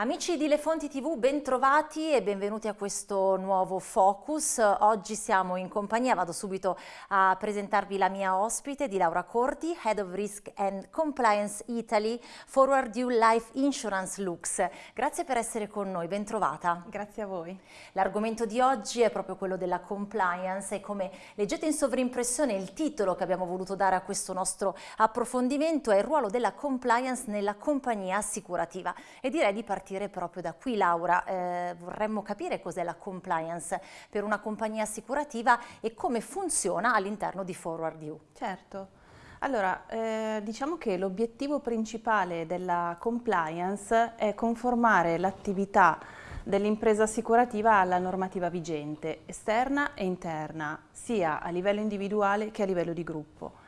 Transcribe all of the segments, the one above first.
Amici di Le Fonti TV, bentrovati e benvenuti a questo nuovo Focus. Oggi siamo in compagnia, vado subito a presentarvi la mia ospite di Laura Corti, Head of Risk and Compliance Italy, Forward Due Life Insurance Lux. Grazie per essere con noi, bentrovata. Grazie a voi. L'argomento di oggi è proprio quello della compliance e come leggete in sovrimpressione il titolo che abbiamo voluto dare a questo nostro approfondimento è il ruolo della compliance nella compagnia assicurativa e direi di partire partire proprio da qui Laura, eh, vorremmo capire cos'è la compliance per una compagnia assicurativa e come funziona all'interno di Forward You. Certo, allora eh, diciamo che l'obiettivo principale della compliance è conformare l'attività dell'impresa assicurativa alla normativa vigente, esterna e interna, sia a livello individuale che a livello di gruppo.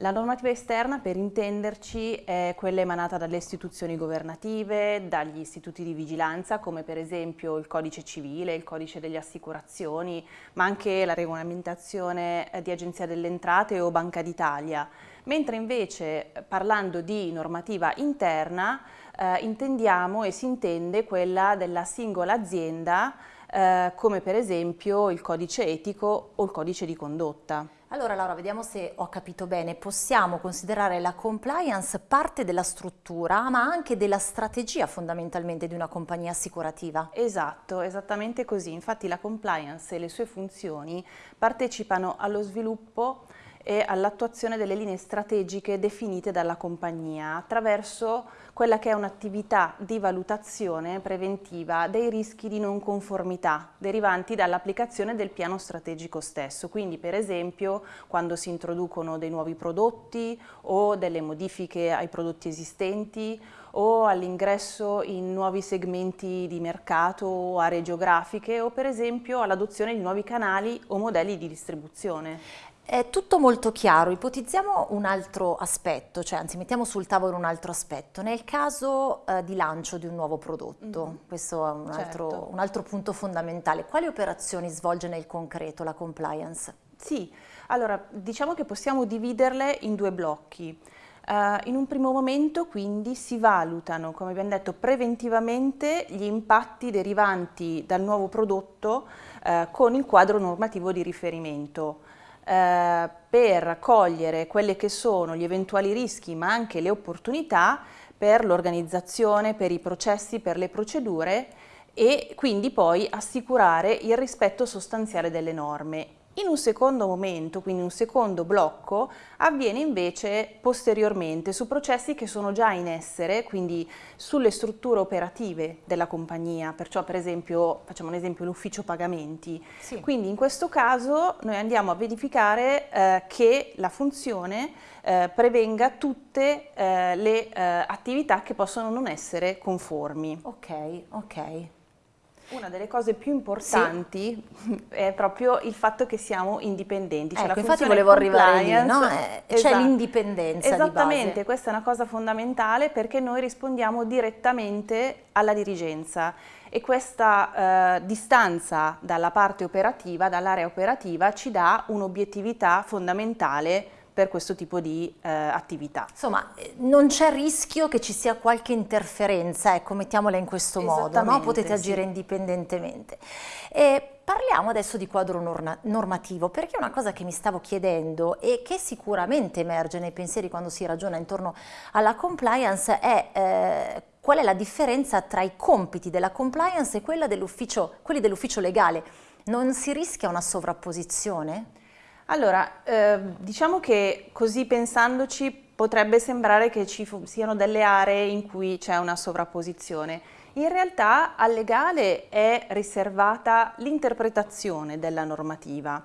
La normativa esterna, per intenderci, è quella emanata dalle istituzioni governative, dagli istituti di vigilanza, come per esempio il codice civile, il codice delle assicurazioni, ma anche la regolamentazione di Agenzia delle Entrate o Banca d'Italia. Mentre invece, parlando di normativa interna, eh, intendiamo e si intende quella della singola azienda, eh, come per esempio il codice etico o il codice di condotta. Allora Laura, vediamo se ho capito bene, possiamo considerare la compliance parte della struttura ma anche della strategia fondamentalmente di una compagnia assicurativa? Esatto, esattamente così, infatti la compliance e le sue funzioni partecipano allo sviluppo e all'attuazione delle linee strategiche definite dalla compagnia attraverso quella che è un'attività di valutazione preventiva dei rischi di non conformità derivanti dall'applicazione del piano strategico stesso. Quindi per esempio quando si introducono dei nuovi prodotti o delle modifiche ai prodotti esistenti o all'ingresso in nuovi segmenti di mercato o aree geografiche o per esempio all'adozione di nuovi canali o modelli di distribuzione. È tutto molto chiaro, ipotizziamo un altro aspetto, cioè anzi mettiamo sul tavolo un altro aspetto. Nel caso eh, di lancio di un nuovo prodotto, mm -hmm. questo è un, certo. altro, un altro punto fondamentale, quali operazioni svolge nel concreto la compliance? Sì, allora diciamo che possiamo dividerle in due blocchi. Uh, in un primo momento quindi si valutano, come abbiamo detto, preventivamente gli impatti derivanti dal nuovo prodotto uh, con il quadro normativo di riferimento. Eh, per cogliere quelli che sono gli eventuali rischi ma anche le opportunità per l'organizzazione, per i processi, per le procedure e quindi poi assicurare il rispetto sostanziale delle norme in un secondo momento, quindi un secondo blocco, avviene invece posteriormente su processi che sono già in essere, quindi sulle strutture operative della compagnia, perciò per esempio, facciamo un esempio, l'ufficio pagamenti. Sì. Quindi in questo caso noi andiamo a verificare eh, che la funzione eh, prevenga tutte eh, le eh, attività che possono non essere conformi. Ok, ok. Una delle cose più importanti sì. è proprio il fatto che siamo indipendenti. Cioè ecco, infatti volevo arrivare lì, no? eh, esatto. c'è l'indipendenza Esattamente, questa è una cosa fondamentale perché noi rispondiamo direttamente alla dirigenza e questa eh, distanza dalla parte operativa, dall'area operativa, ci dà un'obiettività fondamentale per questo tipo di eh, attività. Insomma, eh, non c'è rischio che ci sia qualche interferenza, ecco, mettiamola in questo modo, no? potete agire sì. indipendentemente. E Parliamo adesso di quadro norma normativo, perché una cosa che mi stavo chiedendo e che sicuramente emerge nei pensieri quando si ragiona intorno alla compliance è eh, qual è la differenza tra i compiti della compliance e quelli dell'ufficio legale. Non si rischia una sovrapposizione? Allora, eh, diciamo che così pensandoci potrebbe sembrare che ci siano delle aree in cui c'è una sovrapposizione. In realtà al legale è riservata l'interpretazione della normativa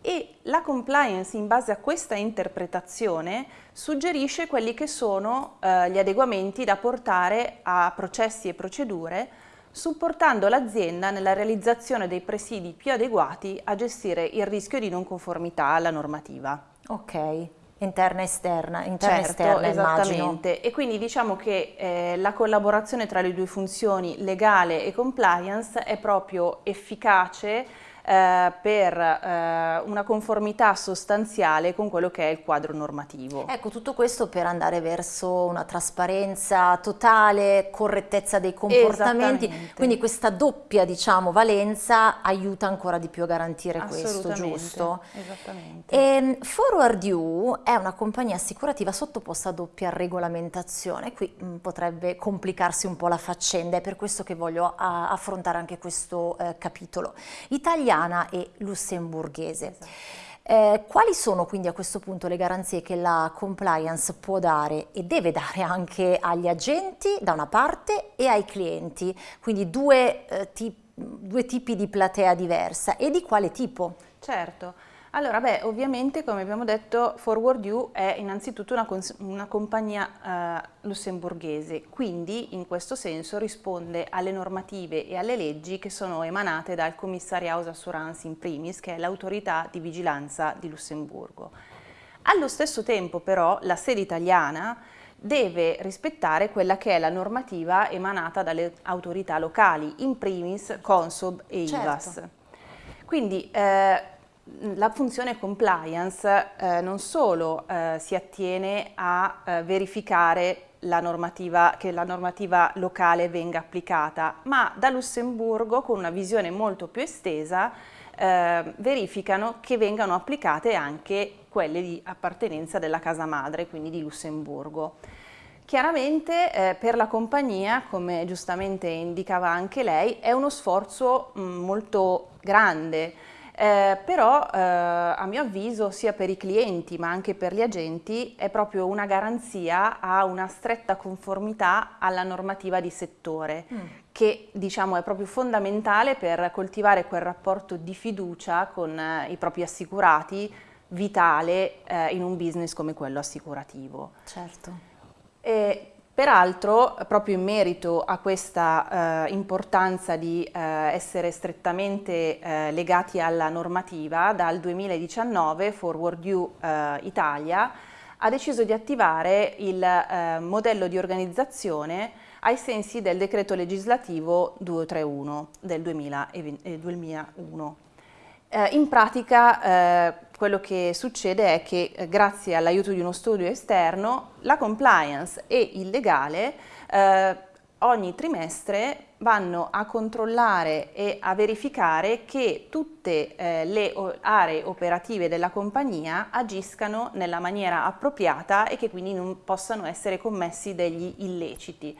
e la compliance in base a questa interpretazione suggerisce quelli che sono eh, gli adeguamenti da portare a processi e procedure supportando l'azienda nella realizzazione dei presidi più adeguati a gestire il rischio di non conformità alla normativa. Ok, interna e esterna, interna certo, esterna esattamente. Immagino. E quindi diciamo che eh, la collaborazione tra le due funzioni legale e compliance è proprio efficace eh, per eh, una conformità sostanziale con quello che è il quadro normativo. Ecco, tutto questo per andare verso una trasparenza totale, correttezza dei comportamenti, quindi questa doppia diciamo, valenza aiuta ancora di più a garantire questo, giusto? Esattamente. E, ehm, Forward You è una compagnia assicurativa sottoposta a doppia regolamentazione, qui mh, mm, potrebbe complicarsi un po' la faccenda, è per questo che voglio a, affrontare anche questo eh, capitolo. Italia italiana e lussemburghese. Esatto. Eh, quali sono quindi a questo punto le garanzie che la compliance può dare e deve dare anche agli agenti da una parte e ai clienti, quindi due, eh, tip due tipi di platea diversa e di quale tipo? Certo. Allora, beh, ovviamente, come abbiamo detto, Forward You è innanzitutto una, una compagnia eh, lussemburghese, quindi in questo senso risponde alle normative e alle leggi che sono emanate dal Commissariato Assurance in primis, che è l'autorità di vigilanza di Lussemburgo. Allo stesso tempo, però, la sede italiana deve rispettare quella che è la normativa emanata dalle autorità locali, in primis Consob e certo. IVAS. Quindi eh, la funzione compliance eh, non solo eh, si attiene a eh, verificare la normativa, che la normativa locale venga applicata, ma da Lussemburgo, con una visione molto più estesa, eh, verificano che vengano applicate anche quelle di appartenenza della casa madre, quindi di Lussemburgo. Chiaramente eh, per la compagnia, come giustamente indicava anche lei, è uno sforzo mh, molto grande, eh, però eh, a mio avviso sia per i clienti ma anche per gli agenti è proprio una garanzia a una stretta conformità alla normativa di settore mm. che diciamo è proprio fondamentale per coltivare quel rapporto di fiducia con eh, i propri assicurati vitale eh, in un business come quello assicurativo. Certo. E Peraltro, proprio in merito a questa eh, importanza di eh, essere strettamente eh, legati alla normativa, dal 2019 Forward You eh, Italia ha deciso di attivare il eh, modello di organizzazione ai sensi del decreto legislativo 231 del 2001. Eh, in pratica quello che succede è che eh, grazie all'aiuto di uno studio esterno la compliance e il legale eh, ogni trimestre vanno a controllare e a verificare che tutte eh, le aree operative della compagnia agiscano nella maniera appropriata e che quindi non possano essere commessi degli illeciti.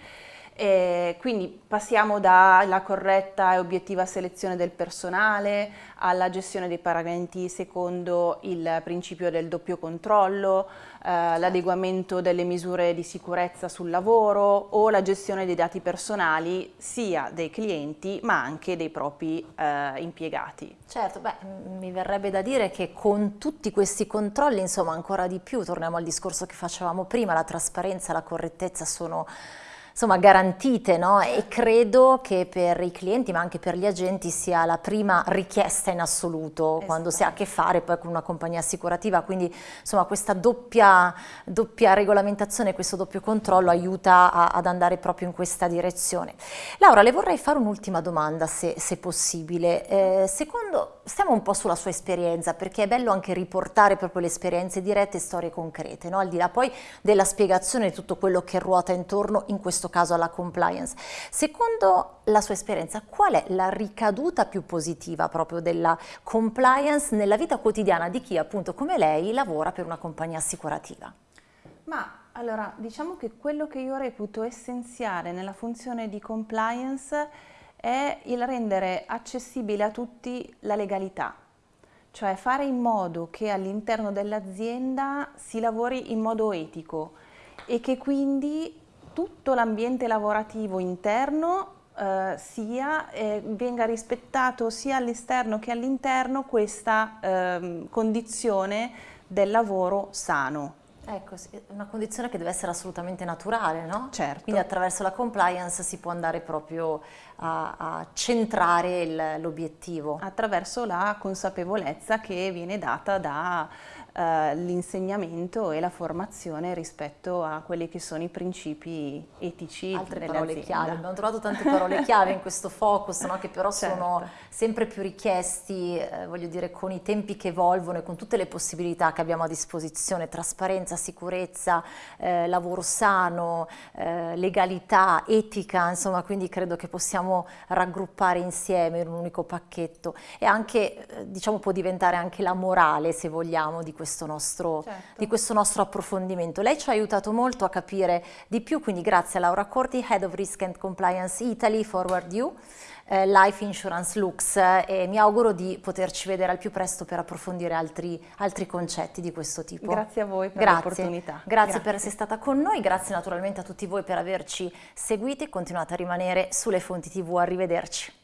E quindi passiamo dalla corretta e obiettiva selezione del personale alla gestione dei pagamenti secondo il principio del doppio controllo, eh, l'adeguamento delle misure di sicurezza sul lavoro o la gestione dei dati personali sia dei clienti ma anche dei propri eh, impiegati. Certo, beh, mi verrebbe da dire che con tutti questi controlli, insomma ancora di più, torniamo al discorso che facevamo prima, la trasparenza e la correttezza sono insomma, garantite no? e credo che per i clienti ma anche per gli agenti sia la prima richiesta in assoluto esatto. quando si ha a che fare poi con una compagnia assicurativa, quindi insomma questa doppia, doppia regolamentazione, questo doppio controllo aiuta a, ad andare proprio in questa direzione. Laura, le vorrei fare un'ultima domanda se, se possibile. Eh, secondo, stiamo un po' sulla sua esperienza perché è bello anche riportare proprio le esperienze dirette e storie concrete, no? al di là poi della spiegazione di tutto quello che ruota intorno in questo caso alla compliance. Secondo la sua esperienza, qual è la ricaduta più positiva proprio della compliance nella vita quotidiana di chi appunto come lei lavora per una compagnia assicurativa? Ma allora, diciamo che quello che io reputo essenziale nella funzione di compliance è il rendere accessibile a tutti la legalità, cioè fare in modo che all'interno dell'azienda si lavori in modo etico e che quindi tutto l'ambiente lavorativo interno eh, sia, eh, venga rispettato sia all'esterno che all'interno questa eh, condizione del lavoro sano. Ecco, una condizione che deve essere assolutamente naturale, no? Certo. Quindi attraverso la compliance si può andare proprio a, a centrare l'obiettivo. Attraverso la consapevolezza che viene data da eh, l'insegnamento e la formazione rispetto a quelli che sono i principi etici Altre delle parole aziende. chiave, abbiamo trovato tante parole chiave in questo focus, no? che però certo. sono sempre più richiesti, eh, voglio dire, con i tempi che evolvono e con tutte le possibilità che abbiamo a disposizione, trasparenza, sicurezza, eh, lavoro sano, eh, legalità, etica, insomma, quindi credo che possiamo raggruppare insieme in un unico pacchetto e anche, eh, diciamo, può diventare anche la morale, se vogliamo, di questo questo nostro, certo. di questo nostro approfondimento. Lei ci ha aiutato molto a capire di più, quindi grazie a Laura Corti, Head of Risk and Compliance Italy, Forward You, eh, Life Insurance Lux eh, e mi auguro di poterci vedere al più presto per approfondire altri, altri concetti di questo tipo. Grazie a voi per l'opportunità. Grazie, grazie per essere stata con noi, grazie naturalmente a tutti voi per averci seguiti, continuate a rimanere sulle fonti tv, arrivederci.